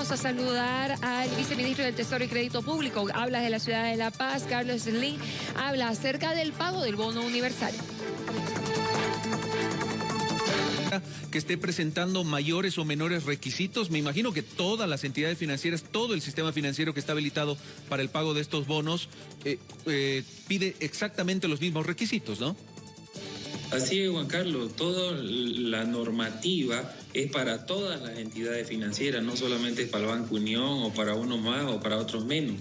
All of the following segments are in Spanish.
vamos a saludar al viceministro del Tesoro y Crédito Público. Habla de la ciudad de La Paz, Carlos Slim. Habla acerca del pago del bono universal que esté presentando mayores o menores requisitos. Me imagino que todas las entidades financieras, todo el sistema financiero que está habilitado para el pago de estos bonos, eh, eh, pide exactamente los mismos requisitos, ¿no? Así es, Juan Carlos, toda la normativa es para todas las entidades financieras, no solamente para el Banco Unión o para unos más o para otros menos.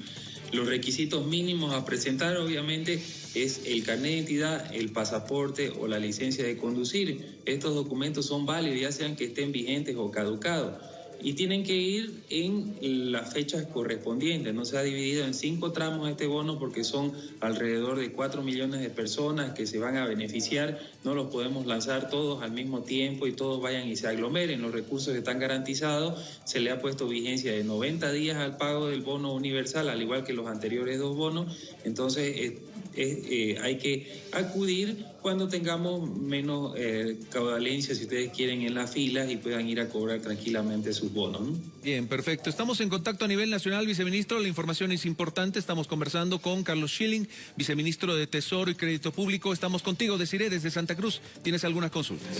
Los requisitos mínimos a presentar, obviamente, es el carnet de identidad, el pasaporte o la licencia de conducir. Estos documentos son válidos, ya sean que estén vigentes o caducados y tienen que ir en las fechas correspondientes. No se ha dividido en cinco tramos este bono porque son alrededor de cuatro millones de personas que se van a beneficiar. No los podemos lanzar todos al mismo tiempo y todos vayan y se aglomeren. Los recursos están garantizados. Se le ha puesto vigencia de 90 días al pago del bono universal, al igual que los anteriores dos bonos. Entonces, eh, eh, hay que acudir cuando tengamos menos eh, caudalencia, si ustedes quieren, en las filas y puedan ir a cobrar tranquilamente sus bonos. Bien, perfecto. Estamos en contacto a nivel nacional, viceministro. La información es importante. Estamos conversando con Carlos Schilling, viceministro de Tesoro y Crédito Público. Estamos contigo, deciré, desde Santa Cruz. ¿Tienes algunas consultas?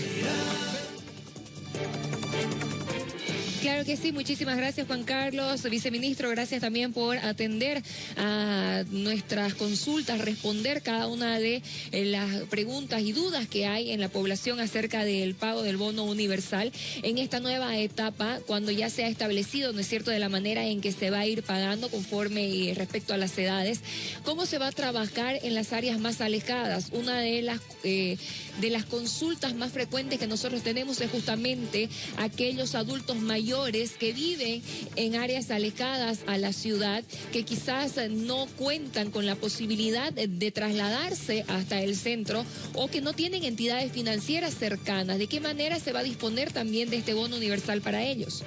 Claro que sí, muchísimas gracias Juan Carlos, viceministro, gracias también por atender a nuestras consultas, responder cada una de eh, las preguntas y dudas que hay en la población acerca del pago del bono universal en esta nueva etapa, cuando ya se ha establecido, ¿no es cierto?, de la manera en que se va a ir pagando conforme y respecto a las edades, cómo se va a trabajar en las áreas más alejadas. Una de las, eh, de las consultas más frecuentes que nosotros tenemos es justamente aquellos adultos mayores que viven en áreas alejadas a la ciudad, que quizás no cuentan con la posibilidad de trasladarse hasta el centro o que no tienen entidades financieras cercanas. ¿De qué manera se va a disponer también de este bono universal para ellos?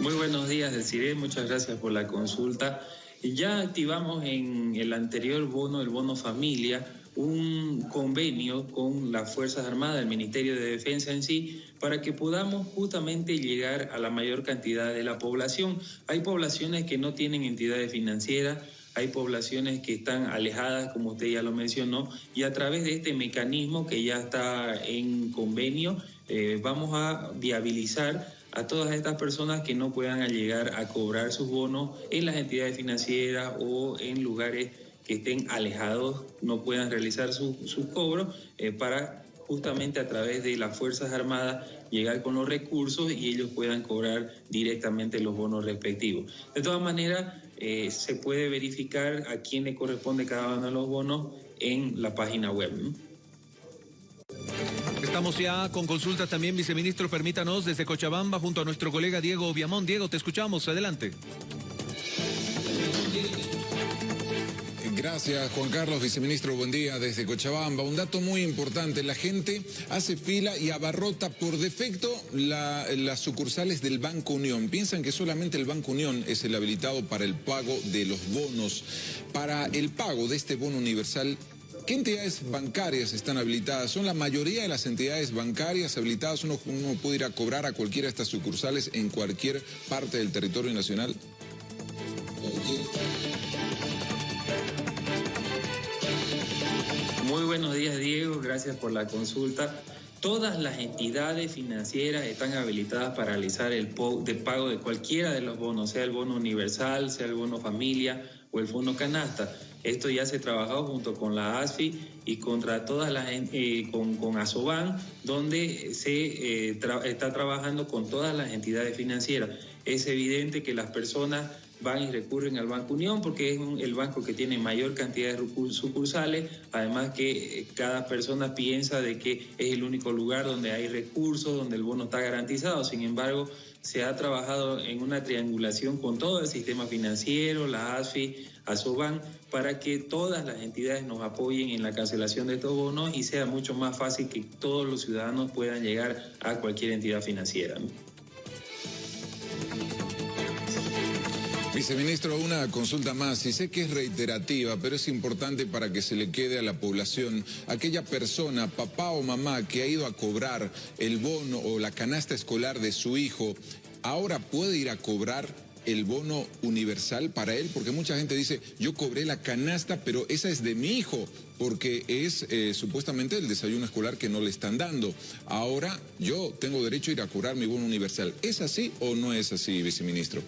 Muy buenos días, Desiree. Muchas gracias por la consulta. Ya activamos en el anterior bono, el bono familia, un convenio con las Fuerzas Armadas, el Ministerio de Defensa en sí, para que podamos justamente llegar a la mayor cantidad de la población. Hay poblaciones que no tienen entidades financieras, hay poblaciones que están alejadas, como usted ya lo mencionó, y a través de este mecanismo que ya está en convenio, eh, vamos a viabilizar a todas estas personas que no puedan llegar a cobrar sus bonos en las entidades financieras o en lugares que estén alejados no puedan realizar sus su cobros eh, para justamente a través de las Fuerzas Armadas llegar con los recursos y ellos puedan cobrar directamente los bonos respectivos. De todas maneras, eh, se puede verificar a quién le corresponde cada uno de los bonos en la página web. Estamos ya con consultas también, viceministro, permítanos, desde Cochabamba, junto a nuestro colega Diego Viamón. Diego, te escuchamos, adelante. Gracias, Juan Carlos, viceministro. Buen día desde Cochabamba. Un dato muy importante, la gente hace fila y abarrota por defecto las sucursales del Banco Unión. Piensan que solamente el Banco Unión es el habilitado para el pago de los bonos. Para el pago de este bono universal, ¿Qué entidades bancarias están habilitadas? ¿Son la mayoría de las entidades bancarias habilitadas? ¿Uno, uno puede ir a cobrar a cualquiera de estas sucursales en cualquier parte del territorio nacional? Buenos días, Diego. Gracias por la consulta. Todas las entidades financieras están habilitadas para realizar el pago de cualquiera de los bonos, sea el bono universal, sea el bono familia o el fondo canasta. Esto ya se ha trabajado junto con la ASFI y contra todas las eh, con, con ASOBAN, donde se eh, está trabajando con todas las entidades financieras. Es evidente que las personas van y recurren al Banco Unión porque es el banco que tiene mayor cantidad de sucursales, además que eh, cada persona piensa de que es el único lugar donde hay recursos, donde el bono está garantizado, sin embargo se ha trabajado en una triangulación con todo el sistema financiero, la ASFI, ASOBAN, para que todas las entidades nos apoyen en la cancelación de estos bonos y sea mucho más fácil que todos los ciudadanos puedan llegar a cualquier entidad financiera. Viceministro, una consulta más, y sé que es reiterativa, pero es importante para que se le quede a la población, aquella persona, papá o mamá, que ha ido a cobrar el bono o la canasta escolar de su hijo, ahora puede ir a cobrar el bono universal para él? Porque mucha gente dice, yo cobré la canasta, pero esa es de mi hijo, porque es eh, supuestamente el desayuno escolar que no le están dando. Ahora yo tengo derecho a ir a cobrar mi bono universal. ¿Es así o no es así, viceministro?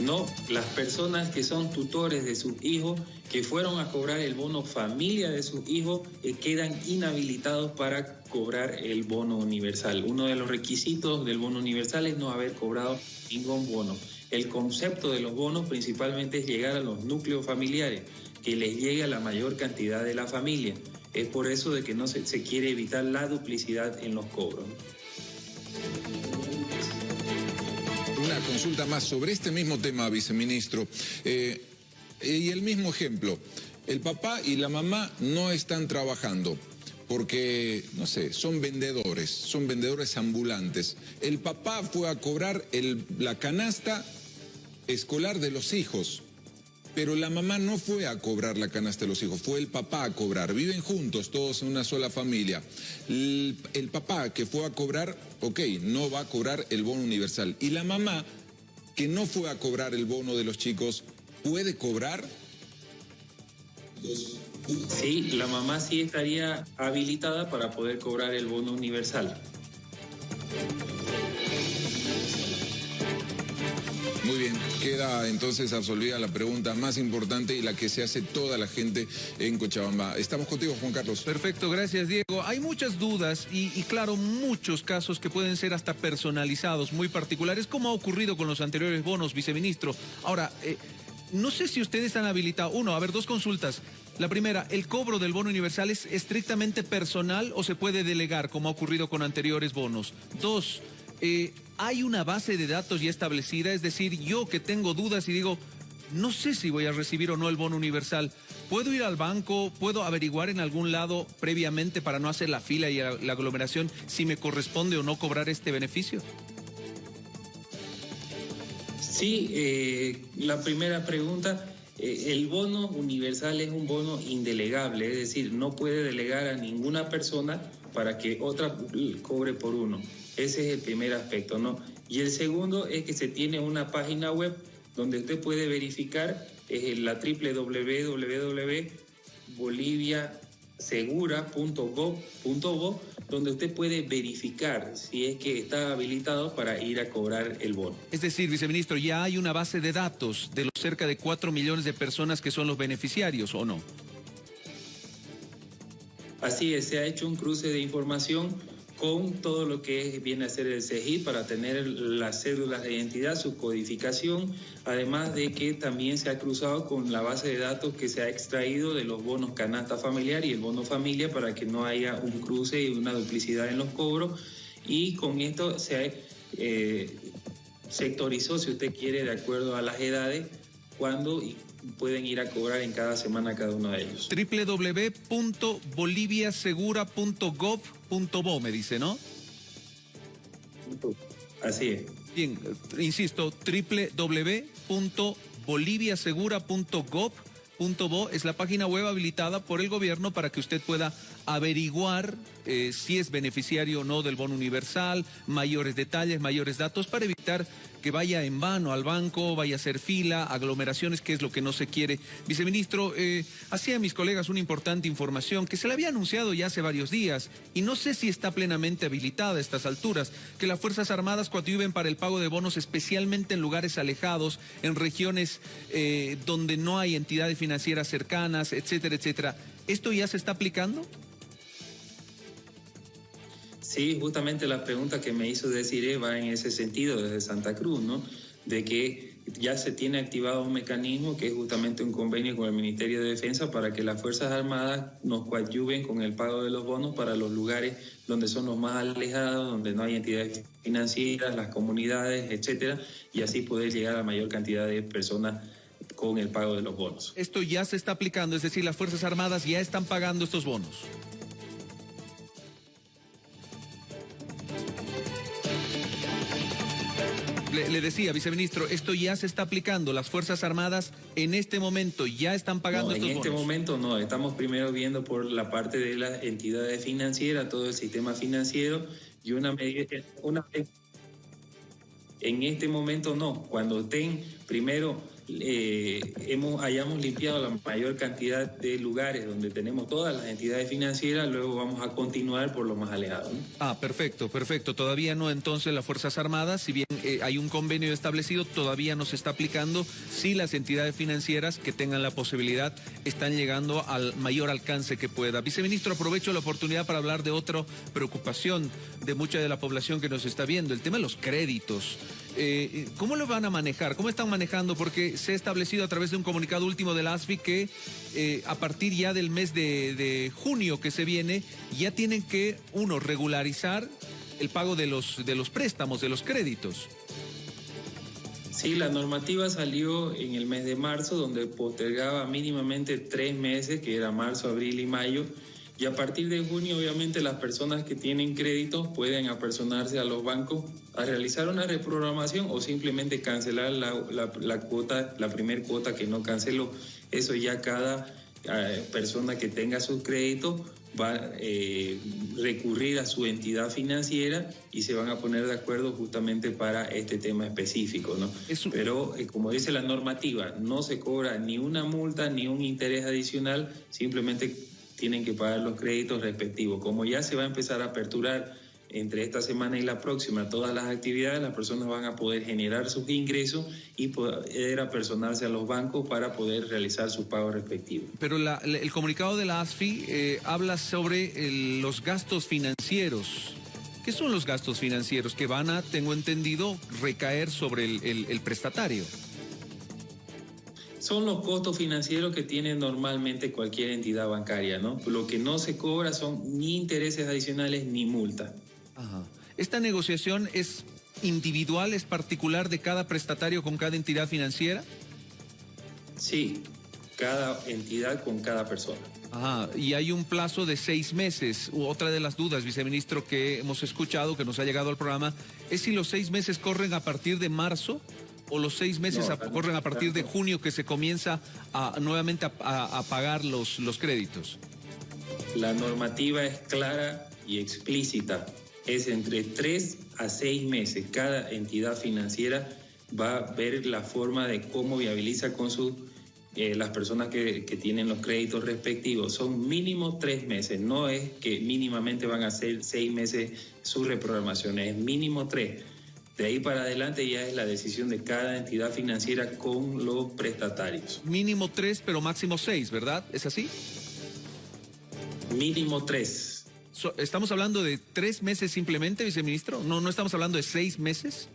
No, las personas que son tutores de sus hijos, que fueron a cobrar el bono familia de sus hijos, eh, quedan inhabilitados para cobrar el bono universal. Uno de los requisitos del bono universal es no haber cobrado ningún bono. El concepto de los bonos principalmente es llegar a los núcleos familiares, que les llegue la mayor cantidad de la familia. Es por eso de que no se quiere evitar la duplicidad en los cobros. Una consulta más sobre este mismo tema, viceministro. Eh, y el mismo ejemplo, el papá y la mamá no están trabajando porque, no sé, son vendedores, son vendedores ambulantes. El papá fue a cobrar la canasta escolar de los hijos. Pero la mamá no fue a cobrar la canasta de los hijos, fue el papá a cobrar. Viven juntos, todos en una sola familia. El, papá que fue a cobrar, ok, no va a cobrar el bono universal. Y la mamá que no fue a cobrar el bono de los chicos, ¿puede cobrar? Sí, la mamá sí estaría habilitada para poder cobrar el bono universal. Queda entonces absolvida la pregunta más importante y la que se hace toda la gente en Cochabamba. Estamos contigo, Juan Carlos. Perfecto, gracias, Diego. Hay muchas dudas y, claro, muchos casos que pueden ser hasta personalizados, muy particulares, como ha ocurrido con los anteriores bonos, viceministro. Ahora, eh, no sé si ustedes han habilitado, uno, a ver, dos consultas. La primera, ¿el cobro del bono universal es estrictamente personal o se puede delegar, como ha ocurrido con anteriores bonos? Dos, eh, hay una base de datos ya establecida, es decir, yo que tengo dudas y digo, no sé si voy a recibir o no el bono universal. ¿Puedo ir al banco? ¿Puedo averiguar en algún lado previamente para no hacer la fila y la aglomeración si me corresponde o no cobrar este beneficio? Sí, eh, la primera pregunta, eh, el bono universal es un bono indelegable, es decir, no puede delegar a ninguna persona para que otra cobre por uno. Ese es el primer aspecto, ¿no? Y el segundo es que se tiene una página web donde usted puede verificar es la www.boliviasegura.gov.bo, donde usted puede verificar si es que está habilitado para ir a cobrar el bono. Es decir, viceministro, ya hay una base de datos de los cerca de 4 millones de personas que son los beneficiarios, ¿o no? Así es, se ha hecho un cruce de información con todo lo que viene a ser el CEGI para tener las cédulas de identidad, su codificación, además de que también se ha cruzado con la base de datos que se ha extraído de los bonos canasta familiar y el bono familia para que no haya un cruce y una duplicidad en los cobros. Y con esto se eh, sectorizó, si usted quiere, de acuerdo a las edades, cuándo pueden ir a cobrar en cada semana cada uno de ellos. www.boliviasegura.gov.bo me dice, ¿no? Así es. Bien, insisto, www.boliviasegura.gov.bo es la página web habilitada por el gobierno para que usted pueda averiguar eh, si es beneficiario o no del bono universal, mayores detalles, mayores datos para evitar que vaya en vano al banco, vaya a hacer fila, aglomeraciones, que es lo que no se quiere. Viceministro, eh, hacía a mis colegas una importante información que se le había anunciado ya hace varios días y no sé si está plenamente habilitada a estas alturas, que las Fuerzas Armadas coadyuven para el pago de bonos especialmente en lugares alejados, en regiones eh, donde no hay entidades financieras cercanas, etcétera, etcétera. ¿Esto ya se está aplicando? Sí, justamente la pregunta que me hizo decir va en ese sentido desde Santa Cruz, ¿no? De que ya se tiene activado un mecanismo que es justamente un convenio con el Ministerio de Defensa para que las Fuerzas Armadas nos coadyuven con el pago de los bonos para los lugares donde son los más alejados, donde no hay entidades financieras, las comunidades, etcétera, y así poder llegar a la mayor cantidad de personas con el pago de los bonos. Esto ya se está aplicando, es decir, las Fuerzas Armadas ya están pagando estos bonos. Le, decía, viceministro, esto ya se está aplicando. Las Fuerzas Armadas en este momento ya están pagando no, estos En este momento no. Estamos primero viendo por la parte de las entidades financieras, todo el sistema financiero y una medida. Una, en este momento no. Cuando estén primero eh, hemos, hayamos limpiado la mayor cantidad de lugares donde tenemos todas las entidades financieras, luego vamos a continuar por lo más alejado. Ah, perfecto, perfecto. Todavía no entonces las Fuerzas Armadas, si bien eh, hay un convenio establecido, todavía no se está aplicando. Si las entidades financieras que tengan la posibilidad están llegando al mayor alcance que pueda. Viceministro, aprovecho la oportunidad para hablar de otra preocupación de mucha de la población que nos está viendo, el tema de los créditos. Eh, ¿Cómo lo van a manejar? ¿Cómo están manejando? Porque se ha establecido a través de un comunicado último del ASFI que eh, a partir ya del mes de, junio que se viene, ya tienen que, uno, regularizar el pago de los, de los préstamos, de los créditos. Sí, la normativa salió en el mes de marzo, donde postergaba mínimamente tres meses, que era marzo, abril y mayo y a partir de junio, obviamente, las personas que tienen créditos pueden apersonarse a los bancos a realizar una reprogramación o simplemente cancelar la, cuota, la primer cuota que no canceló. Eso ya cada eh, persona que tenga sus créditos va a eh, recurrir a su entidad financiera y se van a poner de acuerdo justamente para este tema específico. ¿no? Pero eh, como dice la normativa, no se cobra ni una multa ni un interés adicional, simplemente tienen que pagar los créditos respectivos. Como ya se va a empezar a aperturar entre esta semana y la próxima todas las actividades, las personas van a poder generar sus ingresos y poder apersonarse a los bancos para poder realizar sus pagos respectivos. Pero el comunicado de la ASFI eh, habla sobre los gastos financieros. ¿Qué son los gastos financieros que van a, tengo entendido, recaer sobre el prestatario? Son los costos financieros que tiene normalmente cualquier entidad bancaria, ¿no? Lo que no se cobra son ni intereses adicionales ni multa. ¿Esta negociación es individual, es particular de cada prestatario con cada entidad financiera? Sí, cada entidad con cada persona. Ajá, y hay un plazo de seis meses. Otra de las dudas, viceministro, que hemos escuchado, que nos ha llegado al programa, es si los seis meses corren a partir de marzo o los seis meses corren a partir de junio que se comienza a, nuevamente a, pagar los, los créditos? La normativa es clara y explícita. Es entre tres a seis meses. Cada entidad financiera va a ver la forma de cómo viabiliza con sus eh, las personas que, que, tienen los créditos respectivos. Son mínimo tres meses, no es que mínimamente van a ser seis meses su reprogramación, es mínimo tres. De ahí para adelante ya es la decisión de cada entidad financiera con los prestatarios. Mínimo tres, pero máximo seis, ¿verdad? ¿Es así? Mínimo tres. ¿Estamos hablando de tres meses simplemente, viceministro? ¿No, ¿No estamos hablando de seis meses?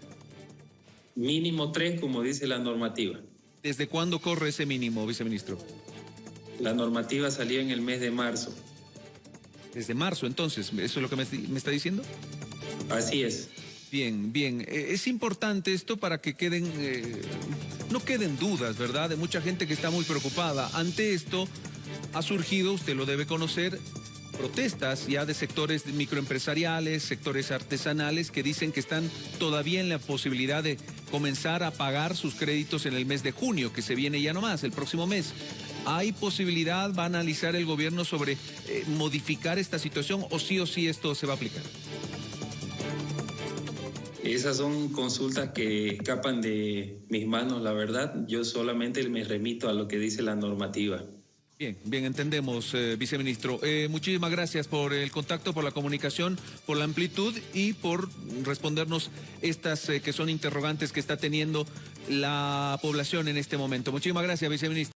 Mínimo tres, como dice la normativa. ¿Desde cuándo corre ese mínimo, viceministro? La normativa salió en el mes de marzo. Desde marzo, entonces, ¿eso es lo que me, me está diciendo? Así es. Bien, bien. Eh, es importante esto para que queden, eh, no queden dudas, ¿verdad? De mucha gente que está muy preocupada. Ante esto ha surgido, usted lo debe conocer, protestas ya de sectores microempresariales, sectores artesanales que dicen que están todavía en la posibilidad de comenzar a pagar sus créditos en el mes de junio, que se viene ya nomás, el próximo mes. ¿Hay posibilidad, va a analizar el gobierno sobre eh, modificar esta situación o sí o sí esto se va a aplicar? Esas son consultas que escapan de mis manos, la verdad. Yo solamente me remito a lo que dice la normativa. Bien, bien, entendemos, eh, viceministro. Eh, muchísimas gracias por el contacto, por la comunicación, por la amplitud y por respondernos estas eh, que son interrogantes que está teniendo la población en este momento. Muchísimas gracias, viceministro.